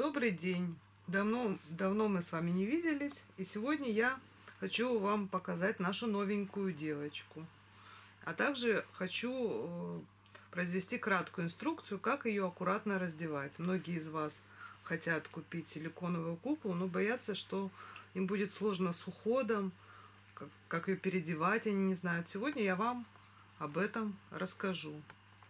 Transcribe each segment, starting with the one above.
Добрый день! Давно, давно мы с вами не виделись, и сегодня я хочу вам показать нашу новенькую девочку. А также хочу э, произвести краткую инструкцию, как ее аккуратно раздевать. Многие из вас хотят купить силиконовую куклу, но боятся, что им будет сложно с уходом, как, как ее переодевать, они не знают. Сегодня я вам об этом расскажу.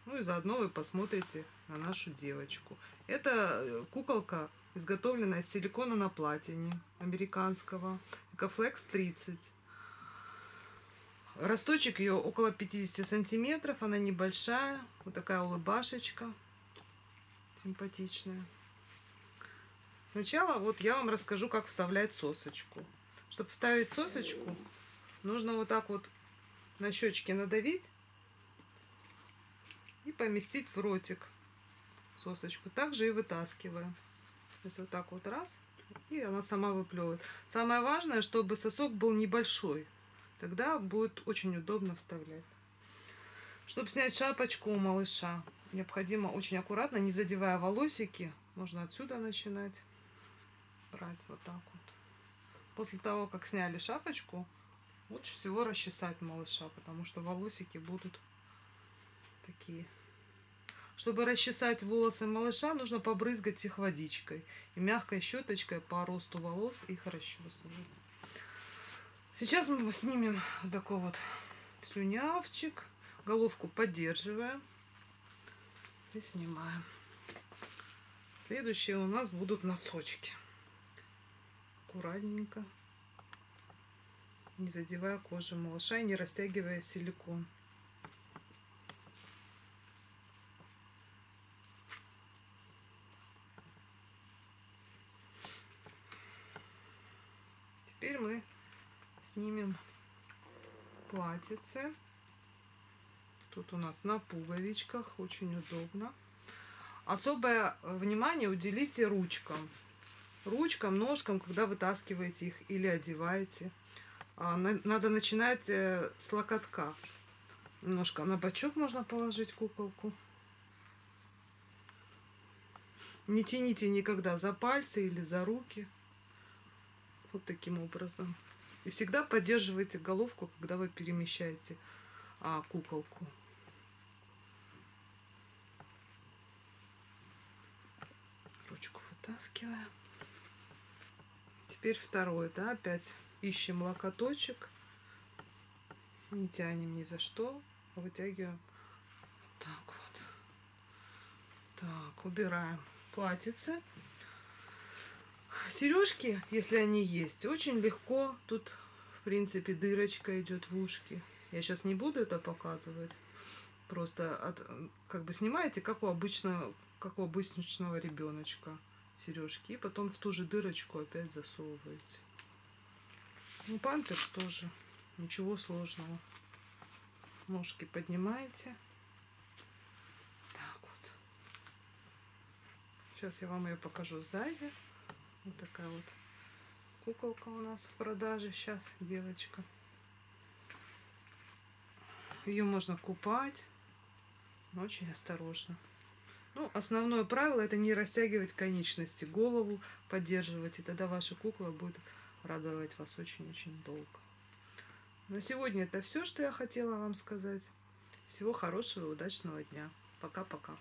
Ну и заодно вы посмотрите на нашу девочку. Это э, куколка, изготовленная из силикона на платине американского. Экофлекс 30. Росточек ее около 50 сантиметров. Она небольшая. Вот такая улыбашечка. Симпатичная. Сначала вот я вам расскажу, как вставлять сосочку. Чтобы вставить сосочку, нужно вот так вот на щечки надавить и поместить в ротик сосочку. Также и вытаскиваем. То есть вот так вот раз, и она сама выплевывает. Самое важное, чтобы сосок был небольшой. Тогда будет очень удобно вставлять. Чтобы снять шапочку у малыша, необходимо очень аккуратно, не задевая волосики. Можно отсюда начинать брать вот так вот. После того, как сняли шапочку, лучше всего расчесать малыша, потому что волосики будут такие. Чтобы расчесать волосы малыша, нужно побрызгать их водичкой и мягкой щеточкой по росту волос их расчесывать. Сейчас мы снимем вот такой вот слюнявчик, головку поддерживаем и снимаем. Следующие у нас будут носочки. Аккуратненько, не задевая кожу малыша и не растягивая силикон. Теперь мы снимем платьице. Тут у нас на пуговичках, очень удобно. Особое внимание уделите ручкам. Ручкам, ножкам, когда вытаскиваете их или одеваете. А, надо начинать э, с локотка. Немножко на бочок можно положить куколку. Не тяните никогда за пальцы или за руки. Вот таким образом. И всегда поддерживайте головку, когда вы перемещаете а, куколку. Ручку вытаскиваем. Теперь второй, да, опять ищем локоточек. Не тянем ни за что, а вытягиваем так вот. Так, убираем платьице. Сережки, если они есть, очень легко. Тут, в принципе, дырочка идет в ушки. Я сейчас не буду это показывать. Просто от, как бы снимаете, как у обычного, как у обычного ребеночка сережки. И потом в ту же дырочку опять засовываете. Ну, памперс тоже. Ничего сложного. Ножки поднимаете. Так вот. Сейчас я вам ее покажу сзади. Вот такая вот куколка у нас в продаже сейчас, девочка. Ее можно купать, но очень осторожно. Ну, основное правило это не растягивать конечности, голову поддерживать, и тогда ваша кукла будет радовать вас очень-очень долго. На сегодня это все, что я хотела вам сказать. Всего хорошего и удачного дня. Пока-пока.